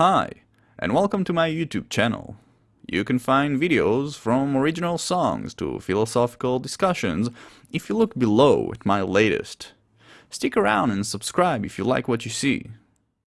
Hi, and welcome to my YouTube channel. You can find videos from original songs to philosophical discussions if you look below at my latest. Stick around and subscribe if you like what you see.